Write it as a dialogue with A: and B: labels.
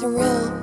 A: surreal.